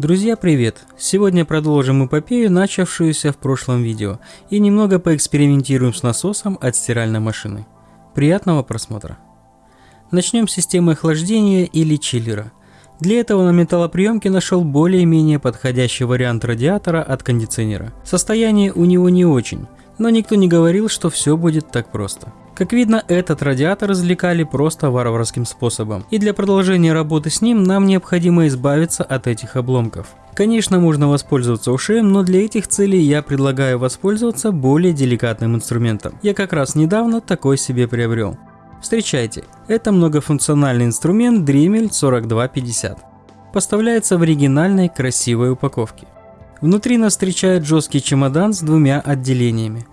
Друзья, привет! Сегодня продолжим эпопею, начавшуюся в прошлом видео, и немного поэкспериментируем с насосом от стиральной машины. Приятного просмотра! Начнем с системы охлаждения или чиллера. Для этого на металлоприемке нашел более-менее подходящий вариант радиатора от кондиционера. Состояние у него не очень, но никто не говорил, что все будет так просто. Как видно, этот радиатор извлекали просто варварским способом, и для продолжения работы с ним нам необходимо избавиться от этих обломков. Конечно, можно воспользоваться ушеем, но для этих целей я предлагаю воспользоваться более деликатным инструментом. Я как раз недавно такой себе приобрел. Встречайте, это многофункциональный инструмент Dremel 4250. Поставляется в оригинальной красивой упаковке. Внутри нас встречает жесткий чемодан с двумя отделениями.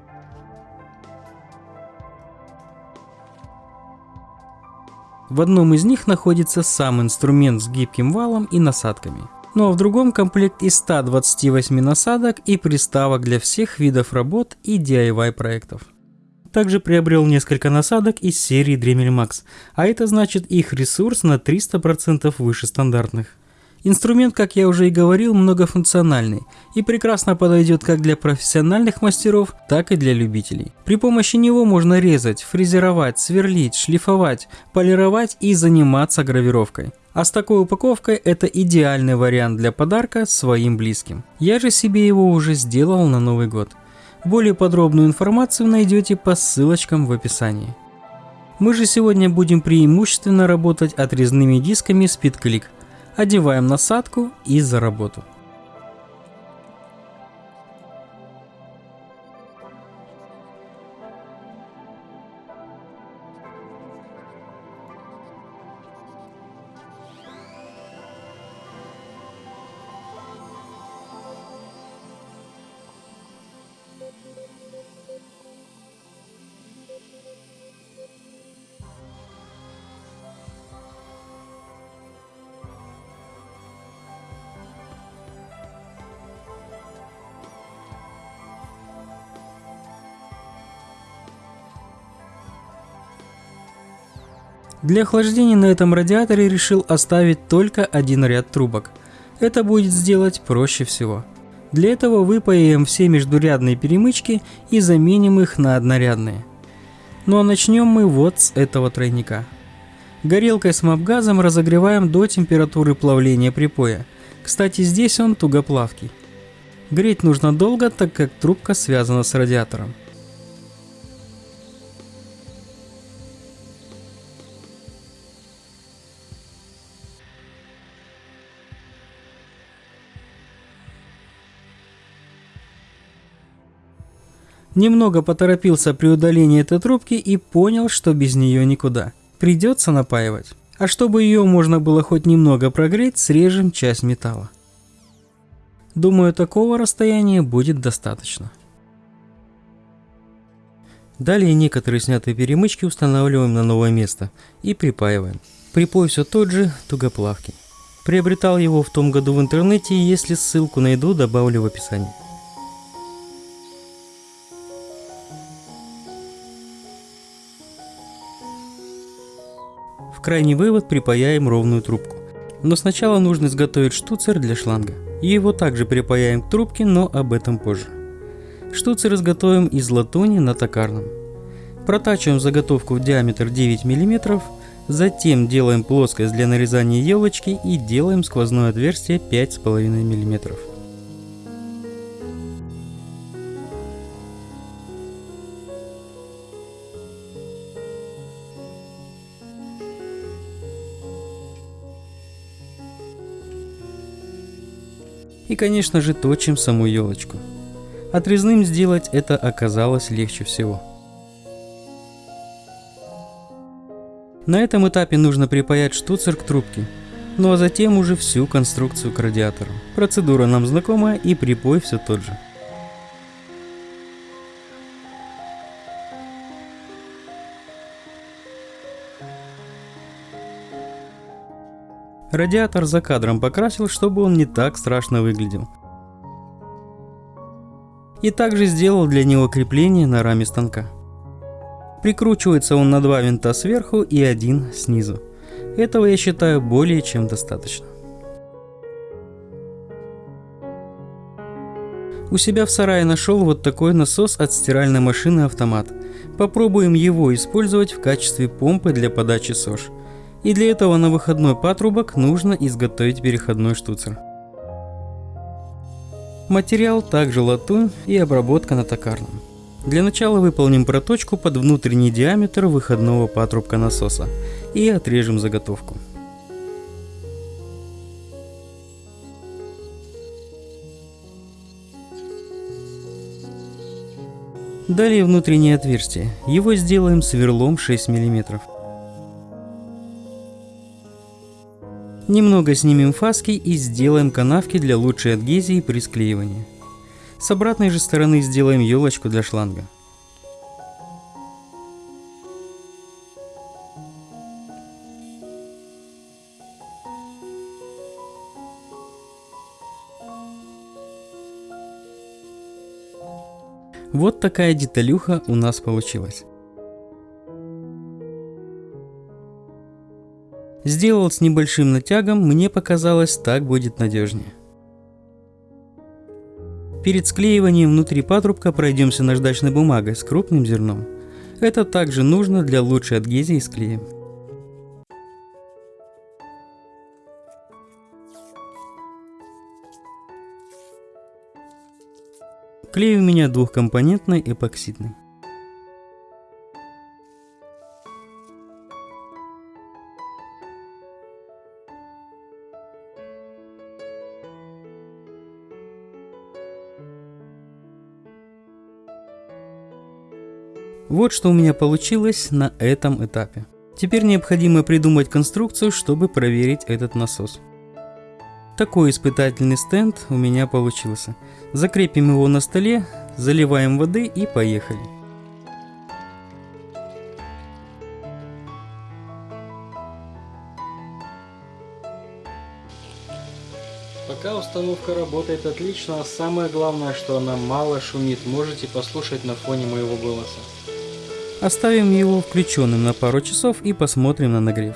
В одном из них находится сам инструмент с гибким валом и насадками. Ну а в другом комплект из 128 насадок и приставок для всех видов работ и DIY проектов. Также приобрел несколько насадок из серии Dremel Max, а это значит их ресурс на 300% выше стандартных. Инструмент, как я уже и говорил, многофункциональный и прекрасно подойдет как для профессиональных мастеров, так и для любителей. При помощи него можно резать, фрезеровать, сверлить, шлифовать, полировать и заниматься гравировкой. А с такой упаковкой это идеальный вариант для подарка своим близким. Я же себе его уже сделал на Новый год. Более подробную информацию найдете по ссылочкам в описании. Мы же сегодня будем преимущественно работать отрезными дисками SpeedClick – одеваем насадку и за работу. Для охлаждения на этом радиаторе решил оставить только один ряд трубок. Это будет сделать проще всего. Для этого выпаем все междурядные перемычки и заменим их на однорядные. Ну а начнем мы вот с этого тройника. Горелкой с мапгазом разогреваем до температуры плавления припоя. Кстати, здесь он тугоплавкий. Греть нужно долго, так как трубка связана с радиатором. Немного поторопился при удалении этой трубки и понял, что без нее никуда. Придется напаивать. А чтобы ее можно было хоть немного прогреть, срежем часть металла. Думаю, такого расстояния будет достаточно. Далее некоторые снятые перемычки устанавливаем на новое место и припаиваем. Припой все тот же, тугоплавкий. Приобретал его в том году в интернете, если ссылку найду, добавлю в описании. Крайний вывод припаяем ровную трубку. Но сначала нужно изготовить штуцер для шланга. Его также припаяем к трубке, но об этом позже. Штуцер изготовим из латуни на токарном. Протачиваем заготовку в диаметр 9 мм, затем делаем плоскость для нарезания елочки и делаем сквозное отверстие 5,5 мм. И конечно же точим саму елочку. Отрезным сделать это оказалось легче всего. На этом этапе нужно припаять штуцер к трубке, ну а затем уже всю конструкцию к радиатору. Процедура нам знакомая и припой все тот же. Радиатор за кадром покрасил, чтобы он не так страшно выглядел. И также сделал для него крепление на раме станка. Прикручивается он на два винта сверху и один снизу. Этого я считаю более чем достаточно. У себя в сарае нашел вот такой насос от стиральной машины автомат. Попробуем его использовать в качестве помпы для подачи СОЖ. И для этого на выходной патрубок нужно изготовить переходной штуцер. Материал также латунь и обработка на токарном. Для начала выполним проточку под внутренний диаметр выходного патрубка насоса и отрежем заготовку. Далее внутреннее отверстие. Его сделаем сверлом 6 мм. Немного снимем фаски и сделаем канавки для лучшей адгезии при склеивании. С обратной же стороны сделаем елочку для шланга. Вот такая деталюха у нас получилась. Сделал с небольшим натягом, мне показалось, так будет надежнее. Перед склеиванием внутри патрубка пройдемся наждачной бумагой с крупным зерном. Это также нужно для лучшей адгезии с клеем. Клей у меня двухкомпонентный эпоксидный. Вот что у меня получилось на этом этапе. Теперь необходимо придумать конструкцию, чтобы проверить этот насос. Такой испытательный стенд у меня получился. Закрепим его на столе, заливаем воды и поехали. Пока установка работает отлично, а самое главное, что она мало шумит, можете послушать на фоне моего голоса. Оставим его включенным на пару часов и посмотрим на нагрев.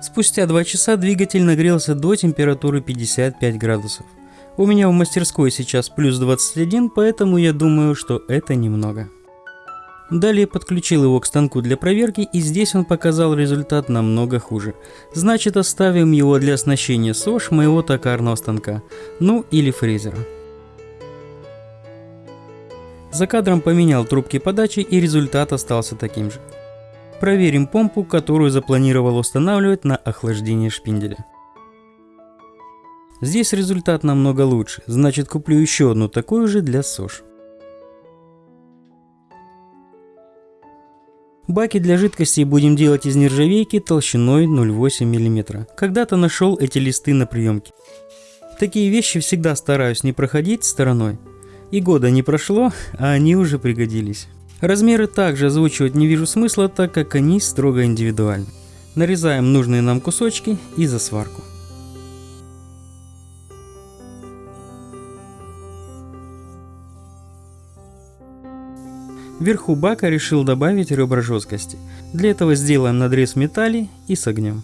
Спустя 2 часа двигатель нагрелся до температуры 55 градусов. У меня в мастерской сейчас плюс 21, поэтому я думаю, что это немного. Далее подключил его к станку для проверки и здесь он показал результат намного хуже. Значит оставим его для оснащения СОЖ моего токарного станка, ну или фрезера. За кадром поменял трубки подачи и результат остался таким же. Проверим помпу, которую запланировал устанавливать на охлаждение шпинделя. Здесь результат намного лучше, значит куплю еще одну такую же для СОЖ. Баки для жидкости будем делать из нержавейки толщиной 0,8 мм. Когда-то нашел эти листы на приемке. Такие вещи всегда стараюсь не проходить стороной. И года не прошло, а они уже пригодились. Размеры также озвучивать не вижу смысла, так как они строго индивидуальны. Нарезаем нужные нам кусочки и за сварку. Вверху бака решил добавить ребра жесткости. Для этого сделаем надрез металли и согнем.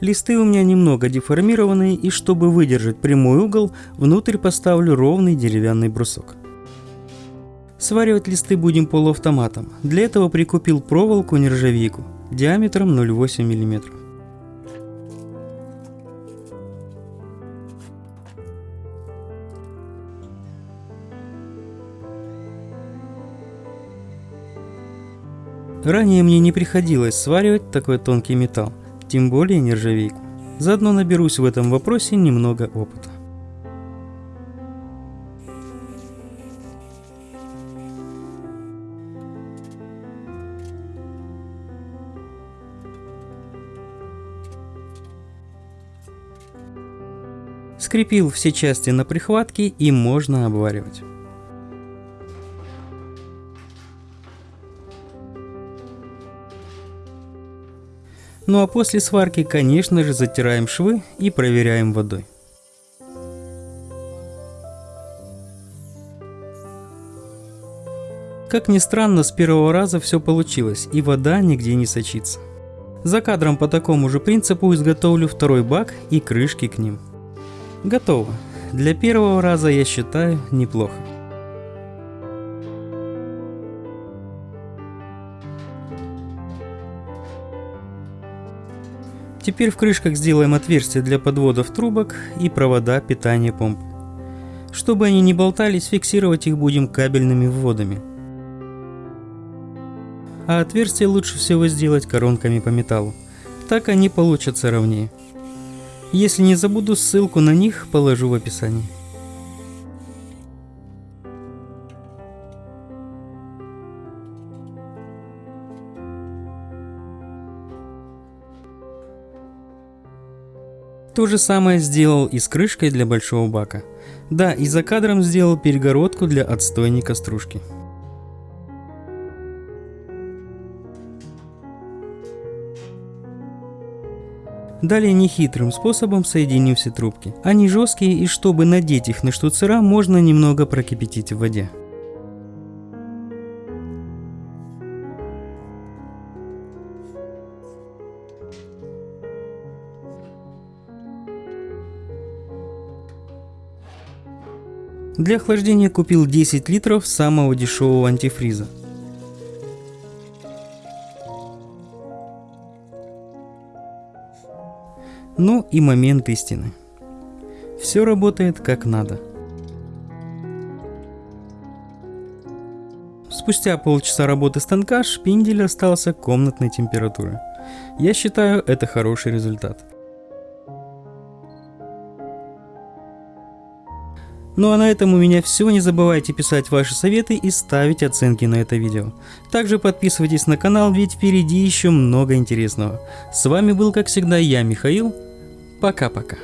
Листы у меня немного деформированные, и чтобы выдержать прямой угол, внутрь поставлю ровный деревянный брусок. Сваривать листы будем полуавтоматом. Для этого прикупил проволоку нержавейку диаметром 0,8 мм. Ранее мне не приходилось сваривать такой тонкий металл тем более нержавейку. Заодно наберусь в этом вопросе немного опыта. Скрепил все части на прихватке и можно обваривать. Ну а после сварки, конечно же, затираем швы и проверяем водой. Как ни странно, с первого раза все получилось, и вода нигде не сочится. За кадром по такому же принципу изготовлю второй бак и крышки к ним. Готово. Для первого раза я считаю неплохо. Теперь в крышках сделаем отверстия для подводов трубок и провода питания помп. Чтобы они не болтались, фиксировать их будем кабельными вводами. А отверстия лучше всего сделать коронками по металлу. Так они получатся ровнее. Если не забуду, ссылку на них положу в описании. То же самое сделал и с крышкой для большого бака. Да, и за кадром сделал перегородку для отстойника стружки. Далее нехитрым способом соединим все трубки. Они жесткие и чтобы надеть их на штуцера, можно немного прокипятить в воде. Для охлаждения купил 10 литров самого дешевого антифриза. Ну и момент истины. Все работает как надо. Спустя полчаса работы станка шпиндель остался комнатной температуры. Я считаю это хороший результат. Ну а на этом у меня все. Не забывайте писать ваши советы и ставить оценки на это видео. Также подписывайтесь на канал, ведь впереди еще много интересного. С вами был как всегда я, Михаил. Пока-пока.